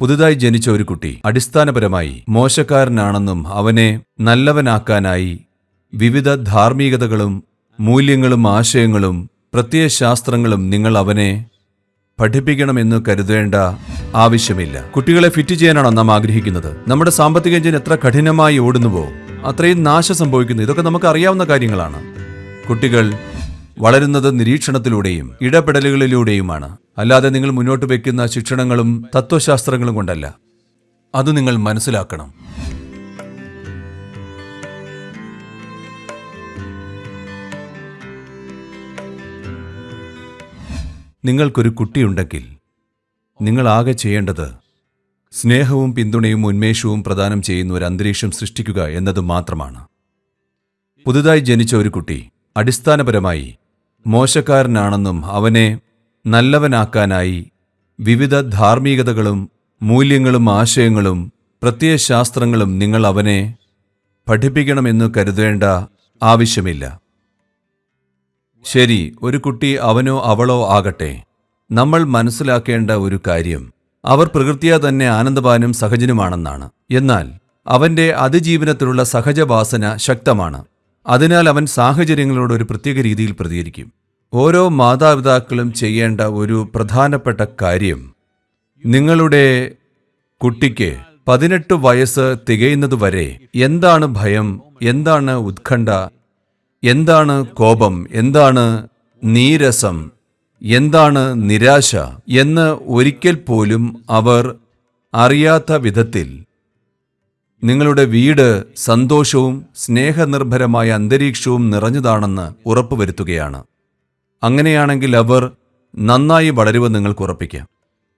പുതുതായി ജനിച്ച ഒരു കുട്ടി അടിസ്ഥാനപരമായി മോശക്കാരനാണെന്നും അവനെ നല്ലവനാക്കാനായി വിവിധ ധാർമ്മികതകളും മൂല്യങ്ങളും ആശയങ്ങളും പ്രത്യയശാസ്ത്രങ്ങളും നിങ്ങൾ അവനെ പഠിപ്പിക്കണമെന്ന് കരുതേണ്ട ആവശ്യമില്ല. കുട്ടികളെ ഫിറ്റ് ചെയ്യാനാണോ നാം ആഗ്രഹിക്കുന്നത്? നമ്മുടെ സാമ്പത്തിക എഞ്ചിൻ എത്ര കഠിനമായി ഓടുന്നുവോ അത്രയും നാശം സംഭവിക്കുന്നു. ഇതൊക്കെ നമുക്ക് അറിയാവുന്ന കാര്യങ്ങളാണ്. കുട്ടികൾ വളരുന്നത് നിരീക്ഷണത്തിലൂടെയും ഇടപെടലുകളിലൂടെയുമാണ്. അല്ലാതെ നിങ്ങൾ മുന്നോട്ട് വയ്ക്കുന്ന ശിക്ഷണങ്ങളും തത്വശാസ്ത്രങ്ങളും കൊണ്ടല്ല. അത് നിങ്ങൾ മനസ്സിലാക്കണം. നിങ്ങൾക്കൊരു കുട്ടിയുണ്ടെങ്കിൽ നിങ്ങൾ ആകെ ചെയ്യേണ്ടത് സ്നേഹവും പിന്തുണയും ഉന്മേഷവും പ്രദാനം ചെയ്യുന്ന ഒരു അന്തരീക്ഷം സൃഷ്ടിക്കുക എന്നത് മാത്രമാണ്. പുതുതായി ജനിച്ച ഒരു കുട്ടി അടിസ്ഥാനപരമായി മോശക്കാരനാണെന്നും അവനെ നല്ലവനാക്കാനായി വിവിധ ധാർമ്മികതകളും മൂല്യങ്ങളും ആശയങ്ങളും പ്രത്യയശാസ്ത്രങ്ങളും നിങ്ങൾ അവനെ പഠിപ്പിക്കണമെന്ന് കരുതേണ്ട ആവശ്യമില്ല. ശരി ഒരു കുട്ടി അവനോ അവളോ ആകട്ടെ. നമ്മൾ മനസ്സിലാക്കേണ്ട ഒരു കാര്യം അവർ പ്രകൃതിയാ തന്നെ ആനന്ദവാനും സഹജനുമാണെന്നാണ്. എന്നാൽ അവന്റെ അതിജീവനത്തിലുള്ള സഹജവാസന ശക്തമാണ്. അതിനാൽ അവൻ സാഹചര്യങ്ങളോട് ഒരു പ്രത്യേക രീതിയിൽ പ്രതികരിക്കും. ഓരോ മാതാപിതാക്കളും ചെയ്യേണ്ട ഒരു പ്രധാനപ്പെട്ട കാര്യം നിങ്ങളുടെ കുട്ടിക്ക് പതിനെട്ട് വയസ്സ് തികയുന്നതുവരെ എന്താണ് ഭയം എന്താണ് ഉത്കണ്ഠ എന്താണ് കോപം എന്താണ് നീരസം എന്താണ് നിരാശ എന്ന് ഒരിക്കൽ പോലും അവർ അറിയാത്ത വിധത്തിൽ നിങ്ങളുടെ വീട് സന്തോഷവും സ്നേഹനിർഭരമായ അന്തരീക്ഷവും നിറഞ്ഞതാണെന്ന് ഉറപ്പുവരുത്തുകയാണ്. അങ്ങനെയാണെങ്കിൽ അവർ നന്നായി വളരുമെന്ന് നിങ്ങൾക്ക് ഉറപ്പിക്കാം.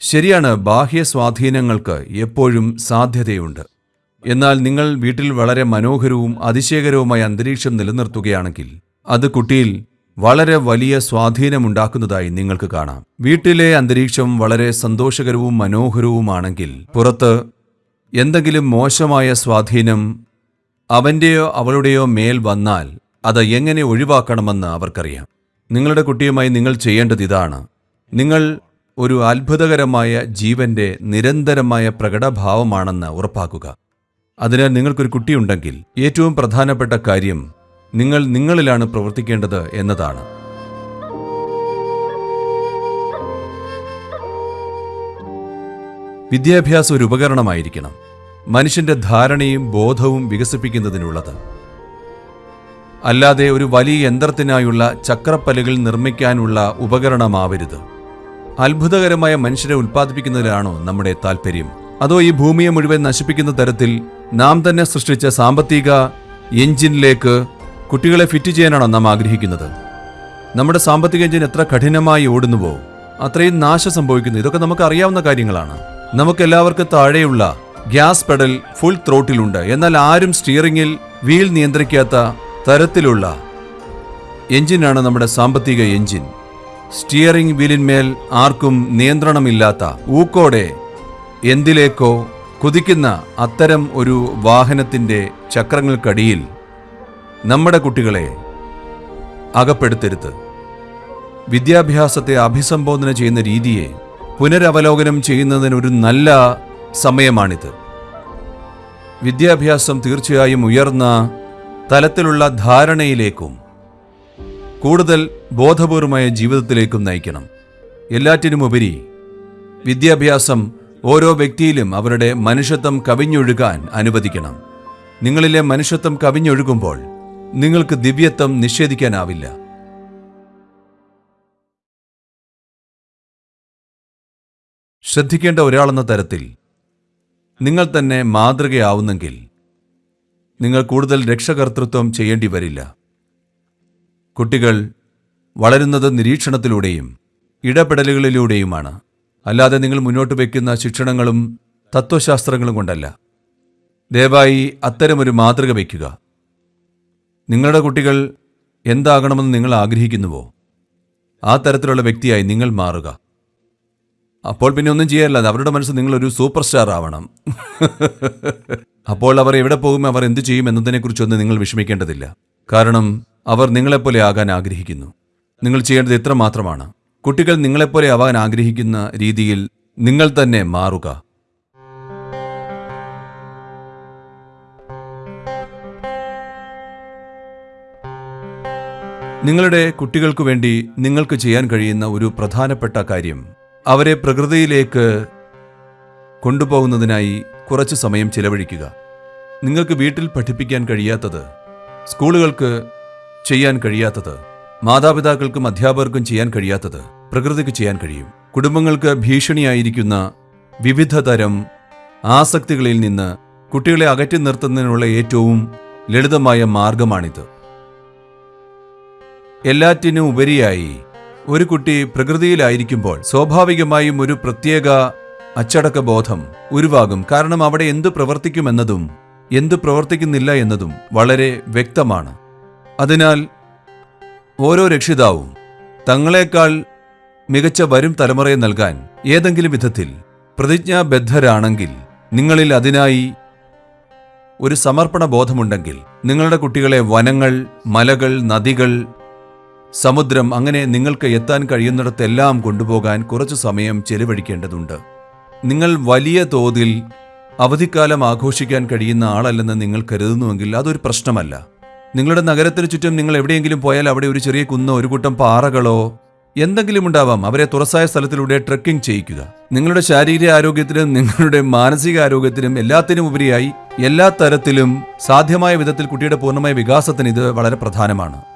ശരിയാണ് ബാഹ്യ സ്വാധീനങ്ങൾക്ക് എപ്പോഴും സാധ്യതയുണ്ട്. എന്നാൽ നിങ്ങൾ വീട്ടിൽ വളരെ മനോഹരവും അതിശയകരവുമായ അന്തരീക്ഷം നിലനിർത്തുകയാണെങ്കിൽ അത് കുട്ടിയിൽ വളരെ വലിയ സ്വാധീനമുണ്ടാക്കുന്നതായി നിങ്ങൾക്ക് കാണാം. വീട്ടിലെ അന്തരീക്ഷം വളരെ സന്തോഷകരവും മനോഹരവുമാണെങ്കിൽ പുറത്ത് എന്തെങ്കിലും മോശമായ സ്വാധീനം അവന്റെയോ അവളുടെയോ മേൽ വന്നാൽ അത് എങ്ങനെ ഒഴിവാക്കണമെന്ന് അവർക്കറിയാം. നിങ്ങളുടെ കുട്ടിയുമായി നിങ്ങൾ ചെയ്യേണ്ടത് ഇതാണ്. നിങ്ങൾ ഒരു അത്ഭുതകരമായ ജീവന്റെ നിരന്തരമായ പ്രകടഭാവമാണെന്ന് ഉറപ്പാക്കുക. അതിനാൽ നിങ്ങൾക്കൊരു കുട്ടിയുണ്ടെങ്കിൽ ഏറ്റവും പ്രധാനപ്പെട്ട കാര്യം നിങ്ങൾ നിങ്ങളിലാണ് പ്രവർത്തിക്കേണ്ടത് എന്നതാണ്. വിദ്യാഭ്യാസം ഒരു ഉപകരണമായിരിക്കണം. മനുഷ്യന്റെ ധാരണയും ബോധവും വികസിപ്പിക്കുന്നതിനുള്ളത്. അല്ലാതെ ഒരു വലിയ യന്ത്രത്തിനായുള്ള ചക്രപ്പലുകൾ നിർമ്മിക്കാനുള്ള ഉപകരണമാവരുത്. അത്ഭുതകരമായ മനുഷ്യരെ ഉൽപ്പാദിപ്പിക്കുന്നതിലാണോ നമ്മുടെ താല്പര്യം അതോ ഈ ഭൂമിയെ മുഴുവൻ നശിപ്പിക്കുന്ന തരത്തിൽ നാം തന്നെ സൃഷ്ടിച്ച സാമ്പത്തിക എഞ്ചിനിലേക്ക് കുട്ടികളെ ഫിറ്റ് ചെയ്യാനാണോ നാം ആഗ്രഹിക്കുന്നത്? നമ്മുടെ സാമ്പത്തിക എഞ്ചിൻ എത്ര കഠിനമായി ഓടുന്നുവോ? അത്രയും നാശം സംഭവിക്കുന്നു. ഇതൊക്കെ നമുക്ക് അറിയാവുന്ന കാര്യങ്ങളാണ്. നമുക്ക് എല്ലാവർക്കും താഴെയുള്ള ഗ്യാസ് പെഡൽ ഫുൾ ത്രോട്ടിലുണ്ട്. എന്നാൽ ആരും സ്റ്റിയറിംഗിൽ വീൽ നിയന്ത്രിക്കാത്ത തരത്തിലുള്ള എഞ്ചിനാണ് നമ്മുടെ സാമ്പത്തിക എഞ്ചിൻ. സ്റ്റിയറിംഗ് വീലിന്മേൽ ആർക്കും നിയന്ത്രണമില്ലാത്ത ഊക്കോടെ എന്തിലേക്കോ കുതിക്കുന്ന അത്തരം ഒരു വാഹനത്തിന്റെ ചക്രങ്ങൾക്കടിയിൽ നമ്മുടെ കുട്ടികളെ അകപ്പെടുത്തരുത്. വിദ്യാഭ്യാസത്തെ അഭിസംബോധന ചെയ്യുന്ന രീതിയെ പുനരവലോകനം ചെയ്യുന്നതിന് ഒരു നല്ല സമയമാണിത്. വിദ്യാഭ്യാസം തീർച്ചയായും ഉയർന്ന തലത്തിലുള്ള ധാരണയിലേക്കും കൂടുതൽ ബോധപൂർവമായ ജീവിതത്തിലേക്കും നയിക്കണം. എല്ലാറ്റിനുമുപരി വിദ്യാഭ്യാസം ഓരോ വ്യക്തിയിലും അവരുടെ മനുഷ്യത്വം കവിഞ്ഞൊഴുകാൻ അനുവദിക്കണം. നിങ്ങളിലെ മനുഷ്യത്വം കവിഞ്ഞൊഴുകുമ്പോൾ നിങ്ങൾക്ക് ദിവ്യത്വം നിഷേധിക്കാനാവില്ല. ശ്രദ്ധിക്കേണ്ട ഒരാളെന്ന തരത്തിൽ നിങ്ങൾ തന്നെ മാതൃകയാവുന്നെങ്കിൽ നിങ്ങൾ കൂടുതൽ രക്ഷകർത്തൃത്വം ചെയ്യേണ്ടി വരില്ല. കുട്ടികൾ വളരുന്നത് നിരീക്ഷണത്തിലൂടെയും ഇടപെടലുകളിലൂടെയുമാണ്. അല്ലാതെ നിങ്ങൾ മുന്നോട്ട് വയ്ക്കുന്ന ശിക്ഷണങ്ങളും തത്വശാസ്ത്രങ്ങളും കൊണ്ടല്ല. ദയവായി അത്തരമൊരു മാതൃക വയ്ക്കുക നിങ്ങളുടെ കുട്ടികൾ എന്താകണമെന്ന് നിങ്ങൾ ആഗ്രഹിക്കുന്നുവോ? ആ തരത്തിലുള്ള വ്യക്തിയായി നിങ്ങൾ മാറുക. അപ്പോൾ പിന്നെ ഒന്നും ചെയ്യാറില്ല. അവരുടെ മനസ്സ് നിങ്ങളൊരു സൂപ്പർ സ്റ്റാർ ആവണം. അപ്പോൾ അവർ എവിടെ പോകും അവർ എന്ത് ചെയ്യും എന്നതിനെക്കുറിച്ചൊന്നും നിങ്ങൾ വിഷമിക്കേണ്ടതില്ല. കാരണം അവർ നിങ്ങളെപ്പോലെ ആകാൻ ആഗ്രഹിക്കുന്നു. നിങ്ങൾ ചെയ്യേണ്ടത് ഇത്ര മാത്രമാണ്. കുട്ടികൾ നിങ്ങളെപ്പോലെ ആവാൻ ആഗ്രഹിക്കുന്ന രീതിയിൽ നിങ്ങൾ തന്നെ മാറുക. നിങ്ങളുടെ കുട്ടികൾക്കു വേണ്ടി നിങ്ങൾക്ക് ചെയ്യാൻ കഴിയുന്ന ഒരു പ്രധാനപ്പെട്ട കാര്യം അവരെ പ്രകൃതിയിലേക്ക് കൊണ്ടുപോകുന്നതിനായി കുറച്ച് സമയം ചിലവഴിക്കുക. നിങ്ങൾക്ക് വീട്ടിൽ പഠിപ്പിക്കാൻ കഴിയാത്തത് സ്കൂളുകൾക്ക് ചെയ്യാൻ കഴിയാത്തത് മാതാപിതാക്കൾക്കും അധ്യാപകർക്കും ചെയ്യാൻ കഴിയാത്തത് പ്രകൃതിക്ക് ചെയ്യാൻ കഴിയും. കുടുംബങ്ങൾക്ക് ഭീഷണിയായിരിക്കുന്ന വിവിധ തരം ആസക്തികളിൽ നിന്ന് കുട്ടികളെ അകറ്റി നിർത്തുന്നതിനുള്ള ഏറ്റവും ലളിതമായ മാർഗമാണിത്. എല്ലാറ്റിനും ഉപരിയായി ഒരു കുട്ടി പ്രകൃതിയിലായിരിക്കുമ്പോൾ സ്വാഭാവികമായും ഒരു പ്രത്യേക അച്ചടക്ക ബോധം ഉരുവാകും. കാരണം അവിടെ എന്തു പ്രവർത്തിക്കുമെന്നതും എന്തു പ്രവർത്തിക്കുന്നില്ല എന്നതും വളരെ വ്യക്തമാണ്. അതിനാൽ ഓരോ രക്ഷിതാവും തങ്ങളെക്കാൾ മികച്ച വരും തലമുറയെ നൽകാൻ ഏതെങ്കിലും വിധത്തിൽ പ്രതിജ്ഞാബദ്ധരാണെങ്കിൽ നിങ്ങളിൽ അതിനായി ഒരു സമർപ്പണ ബോധമുണ്ടെങ്കിൽ നിങ്ങളുടെ കുട്ടികളെ വനങ്ങൾ മലകൾ നദികൾ സമുദ്രം അങ്ങനെ നിങ്ങൾക്ക് എത്താൻ കഴിയുന്നിടത്തെല്ലാം കൊണ്ടുപോകാൻ കുറച്ചു സമയം ചെലവഴിക്കേണ്ടതുണ്ട്. നിങ്ങൾ വലിയ തോതിൽ അവധിക്കാലം ആഘോഷിക്കാൻ കഴിയുന്ന ആളല്ലെന്ന് നിങ്ങൾ കരുതുന്നുവെങ്കിൽ അതൊരു പ്രശ്നമല്ല. നിങ്ങളുടെ നഗരത്തിന് ചുറ്റും നിങ്ങൾ എവിടെയെങ്കിലും പോയാൽ അവിടെ ഒരു ചെറിയ കുന്നോ ഒരു കൂട്ടം പാറകളോ എന്തെങ്കിലും ഉണ്ടാവാം. അവരെ തുറസായ സ്ഥലത്തിലൂടെ ട്രെക്കിംഗ് ചെയ്യിക്കുക. നിങ്ങളുടെ ശാരീരിക ആരോഗ്യത്തിനും നിങ്ങളുടെ മാനസിക ആരോഗ്യത്തിനും എല്ലാത്തിനും ഉപരിയായി എല്ലാ തരത്തിലും സാധ്യമായ വിധത്തിൽ കുട്ടിയുടെ പൂർണമായ വികാസത്തിന് ഇത് വളരെ പ്രധാനമാണ്.